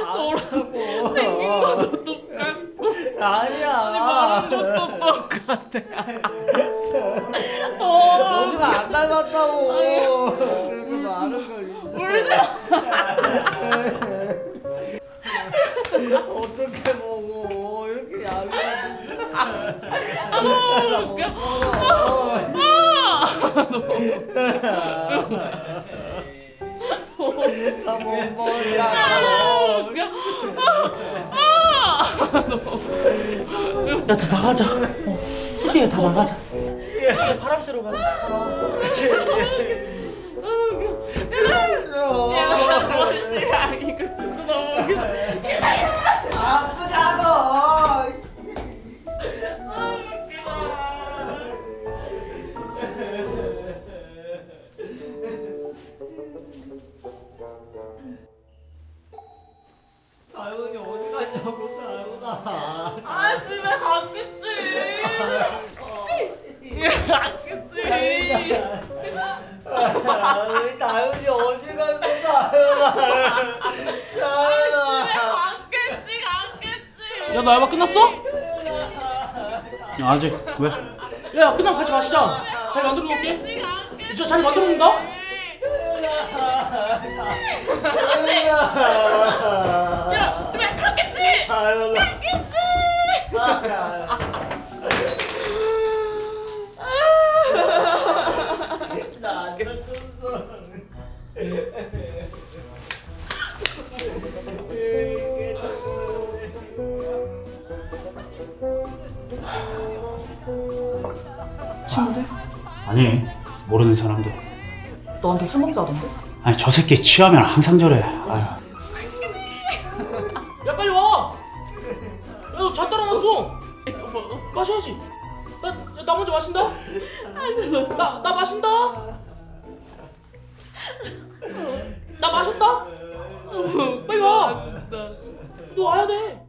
너라고. 생긴 것도 똑같고. 아니야. 말하는 것도 똑같아. 어, 원주가 안 닮았다고. 그렇게 말하는 거 울지 마. 어떻게 먹어? 이렇게 야비하게 아, 웃겨. 나못 먹는다 아, 웃겨 야 다 나가자. 어, 솔직히 다 나가자. 야, 바람 쐬러 가자 갔겠지. 우리 다윤이 어디 갔어 다윤아 다윤아 갔겠지, 갔겠지. 야너 알바 끝났어? 아직 왜? 야 끝나면 같이 마시자 잘 만들어 놓을게 갔겠지, 갔겠지. 진짜 잘 만들어 놓는다? 야, 집에 갔겠지. 다윤아 친구들? 아니 모르는 사람들 너한테 술 먹자 하던데? 아니 저 새끼 취하면 항상 저래 아유. 야 빨리 와! 야너잔 따라놨어. 마셔야지 나, 야, 나 먼저 마신다 나, 나 마신다 진짜. 와야 돼